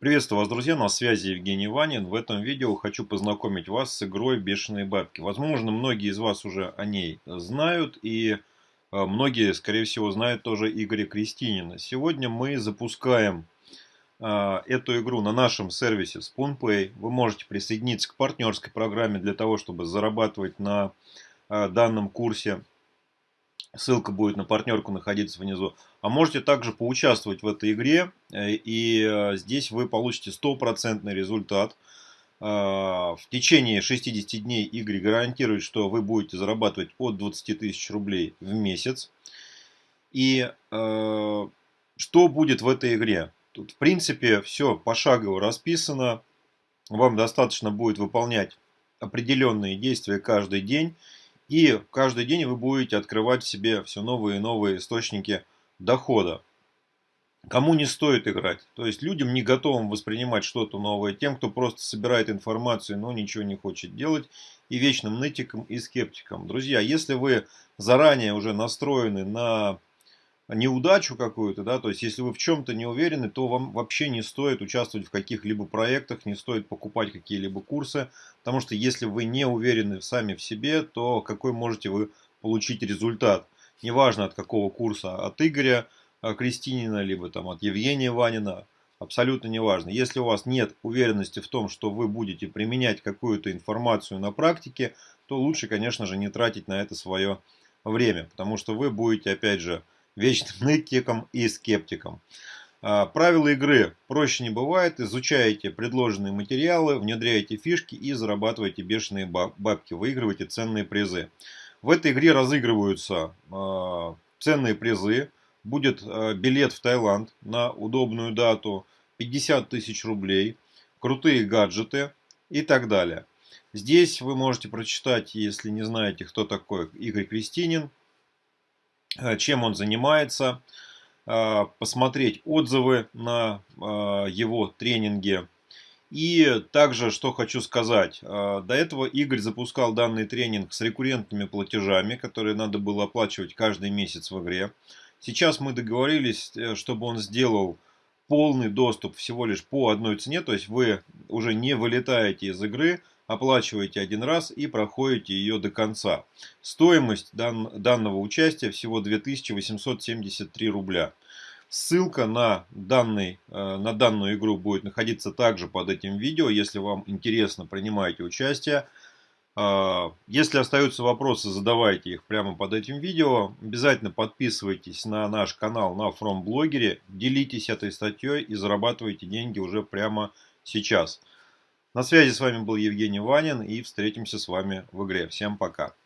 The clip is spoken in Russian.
Приветствую вас, друзья, на связи Евгений Ванин. В этом видео хочу познакомить вас с игрой «Бешеные бабки». Возможно, многие из вас уже о ней знают, и э, многие, скорее всего, знают тоже Игоря Кристинина. Сегодня мы запускаем э, эту игру на нашем сервисе SpoonPay. Вы можете присоединиться к партнерской программе для того, чтобы зарабатывать на э, данном курсе Ссылка будет на партнерку находиться внизу. А можете также поучаствовать в этой игре. Э, и э, здесь вы получите стопроцентный результат. Э, в течение 60 дней Игорь гарантирует, что вы будете зарабатывать от 20 тысяч рублей в месяц. И что будет в этой игре? Тут в принципе все пошагово расписано. Вам достаточно будет выполнять определенные действия каждый день. И каждый день вы будете открывать в себе все новые и новые источники дохода. Кому не стоит играть? То есть людям не готовым воспринимать что-то новое, тем, кто просто собирает информацию, но ничего не хочет делать, и вечным нытикам и скептикам. Друзья, если вы заранее уже настроены на неудачу какую-то, да, то есть если вы в чем-то не уверены, то вам вообще не стоит участвовать в каких-либо проектах, не стоит покупать какие-либо курсы, потому что если вы не уверены сами в себе, то какой можете вы получить результат? Неважно от какого курса, от Игоря э, Кристинина, либо там от Евгения Ванина, абсолютно неважно. Если у вас нет уверенности в том, что вы будете применять какую-то информацию на практике, то лучше, конечно же, не тратить на это свое время, потому что вы будете, опять же, вечным нытиком и скептиком. А, правила игры проще не бывает. Изучаете предложенные материалы, внедряете фишки и зарабатываете бешеные бабки, выигрываете ценные призы. В этой игре разыгрываются а, ценные призы. Будет а, билет в Таиланд на удобную дату, 50 тысяч рублей, крутые гаджеты и так далее. Здесь вы можете прочитать, если не знаете, кто такой Игорь Кристинин, чем он занимается, э, посмотреть отзывы на э, его тренинге. И также, что хочу сказать, до этого Игорь запускал данный тренинг с рекуррентными платежами, которые надо было оплачивать каждый месяц в игре. Сейчас мы договорились, чтобы он сделал полный доступ всего лишь по одной цене, то есть вы уже не вылетаете из игры, оплачиваете один раз и проходите ее до конца. Стоимость дан, данного участия всего 2873 рубля. Ссылка на, данный, э, на данную игру будет находиться также под этим видео. Если вам интересно, принимайте участие. Э, если остаются вопросы, задавайте их прямо под этим видео. Обязательно подписывайтесь на наш канал на FromBlogger. Делитесь этой статьей и зарабатывайте деньги уже прямо сейчас. На связи с вами был Евгений Ванин и встретимся с вами в игре. Всем пока.